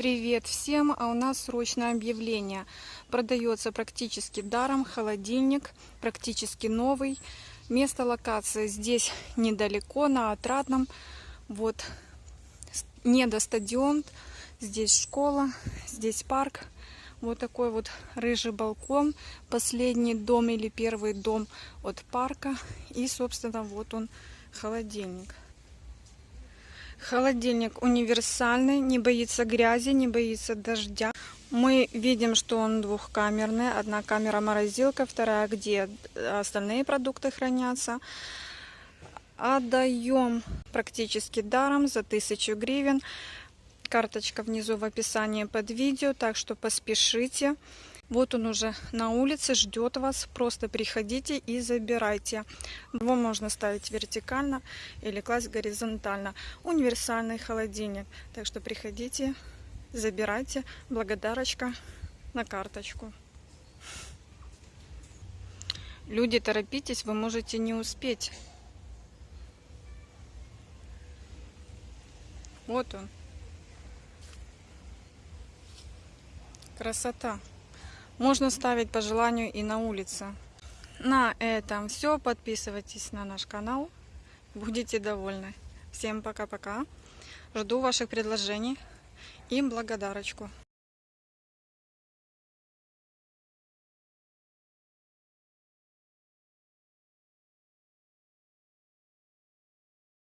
Привет всем! А у нас срочное объявление. Продается практически даром холодильник, практически новый. Место локации здесь недалеко, на Отрадном. Вот, не стадион. Здесь школа, здесь парк. Вот такой вот рыжий балкон. Последний дом или первый дом от парка. И, собственно, вот он, холодильник. Холодильник универсальный, не боится грязи, не боится дождя. Мы видим, что он двухкамерный. Одна камера морозилка, вторая, где остальные продукты хранятся. Отдаем практически даром за 1000 гривен. Карточка внизу в описании под видео, так что поспешите. Вот он уже на улице, ждет вас. Просто приходите и забирайте. Его можно ставить вертикально или класть горизонтально. Универсальный холодильник. Так что приходите, забирайте. Благодарочка на карточку. Люди, торопитесь, вы можете не успеть. Вот он. Красота. Можно ставить по желанию и на улице. На этом все. Подписывайтесь на наш канал. Будете довольны. Всем пока-пока. Жду ваших предложений и благодарочку.